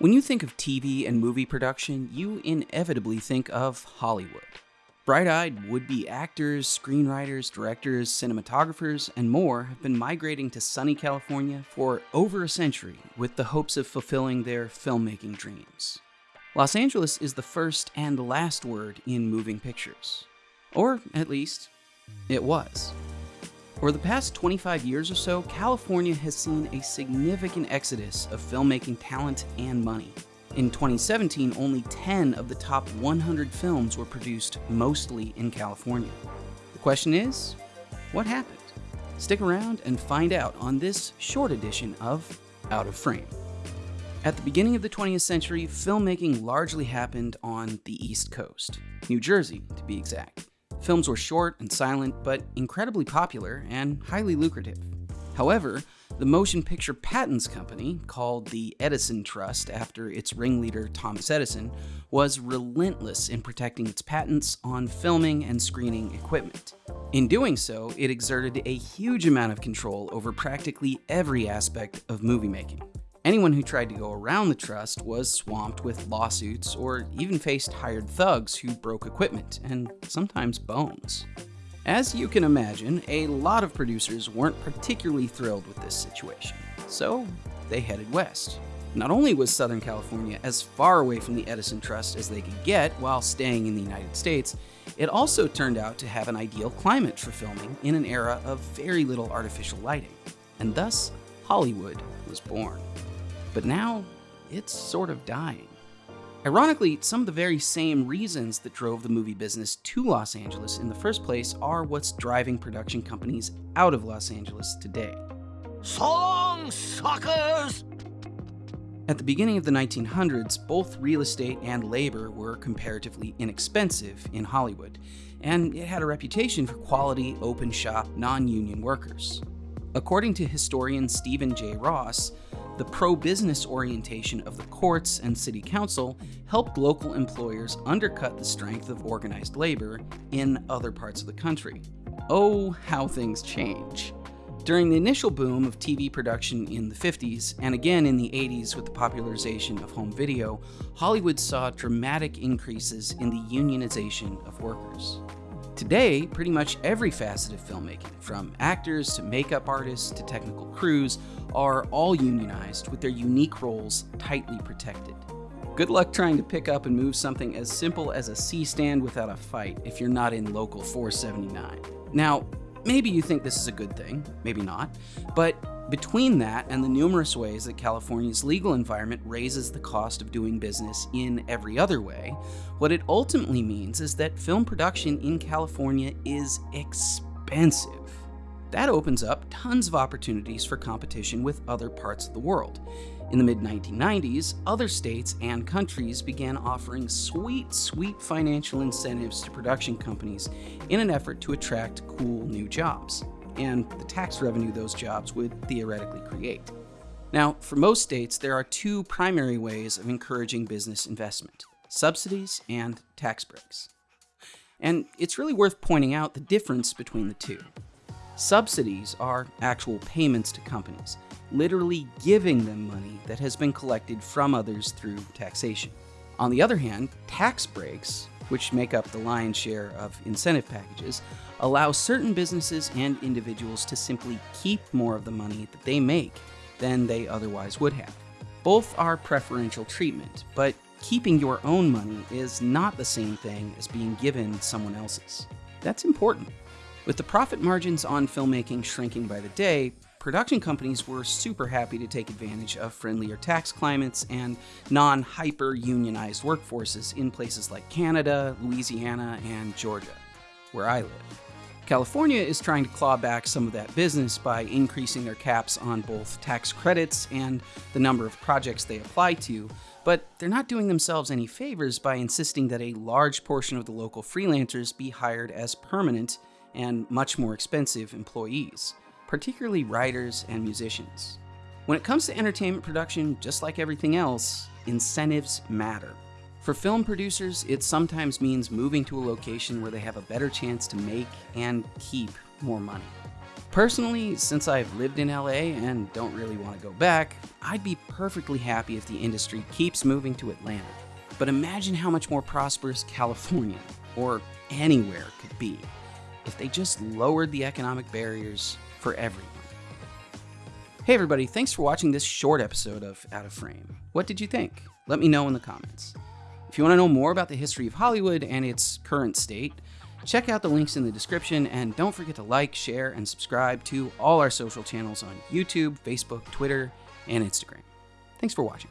When you think of TV and movie production, you inevitably think of Hollywood. Bright eyed would be actors, screenwriters, directors, cinematographers, and more have been migrating to sunny California for over a century with the hopes of fulfilling their filmmaking dreams. Los Angeles is the first and last word in moving pictures. Or, at least, it was. For the past 25 years or so, California has seen a significant exodus of filmmaking talent and money. In 2017, only 10 of the top 100 films were produced mostly in California. The question is, what happened? Stick around and find out on this short edition of Out of Frame. At the beginning of the 20th century, filmmaking largely happened on the East Coast, New Jersey to be exact. Films were short and silent, but incredibly popular and highly lucrative. However, the Motion Picture Patents Company, called the Edison Trust after its ringleader Thomas Edison, was relentless in protecting its patents on filming and screening equipment. In doing so, it exerted a huge amount of control over practically every aspect of movie making. Anyone who tried to go around the trust was swamped with lawsuits or even faced hired thugs who broke equipment and sometimes bones. As you can imagine, a lot of producers weren't particularly thrilled with this situation, so they headed west. Not only was Southern California as far away from the Edison Trust as they could get while staying in the United States, it also turned out to have an ideal climate for filming in an era of very little artificial lighting. And thus, Hollywood was born. But now, it's sort of dying. Ironically, some of the very same reasons that drove the movie business to Los Angeles in the first place are what's driving production companies out of Los Angeles today. So long, suckers! At the beginning of the 1900s, both real estate and labor were comparatively inexpensive in Hollywood, and it had a reputation for quality, open shop, non union workers. According to historian Steven J. Ross, the pro business orientation of the courts and city council helped local employers undercut the strength of organized labor in other parts of the country. Oh, how things change. During the initial boom of TV production in the 50s, and again in the 80s with the popularization of home video, Hollywood saw dramatic increases in the unionization of workers. Today, pretty much every facet of filmmaking, from actors to makeup artists to technical crews, are all unionized with their unique roles tightly protected. Good luck trying to pick up and move something as simple as a C stand without a fight if you're not in Local 479. Now, maybe you think this is a good thing, maybe not, but between that and the numerous ways that California's legal environment raises the cost of doing business in every other way, what it ultimately means is that film production in California is expensive. That opens up tons of opportunities for competition with other parts of the world. In the mid 1990s, other states and countries began offering sweet, sweet financial incentives to production companies in an effort to attract cool new jobs and the tax revenue those jobs would theoretically create. Now, for most states, there are two primary ways of encouraging business investment subsidies and tax breaks. And it's really worth pointing out the difference between the two. Subsidies are actual payments to companies, literally giving them money that has been collected from others through taxation. On the other hand, tax breaks which make up the lion's share of incentive packages, allow certain businesses and individuals to simply keep more of the money that they make than they otherwise would have. Both are preferential treatment, but keeping your own money is not the same thing as being given someone else's. That's important. With the profit margins on filmmaking shrinking by the day, production companies were super happy to take advantage of friendlier tax climates and non hyper unionized workforces in places like Canada, Louisiana, and Georgia, where I live. California is trying to claw back some of that business by increasing their caps on both tax credits and the number of projects they apply to, but they're not doing themselves any favors by insisting that a large portion of the local freelancers be hired as permanent and much more expensive employees particularly writers and musicians. When it comes to entertainment production, just like everything else, incentives matter. For film producers, it sometimes means moving to a location where they have a better chance to make and keep more money. Personally, since I've lived in LA and don't really want to go back, I'd be perfectly happy if the industry keeps moving to Atlanta. But imagine how much more prosperous California, or anywhere, could be if they just lowered the economic barriers for everyone. Hey, everybody, thanks for watching this short episode of Out of Frame. What did you think? Let me know in the comments. If you want to know more about the history of Hollywood and its current state, check out the links in the description and don't forget to like, share, and subscribe to all our social channels on YouTube, Facebook, Twitter, and Instagram. Thanks for watching.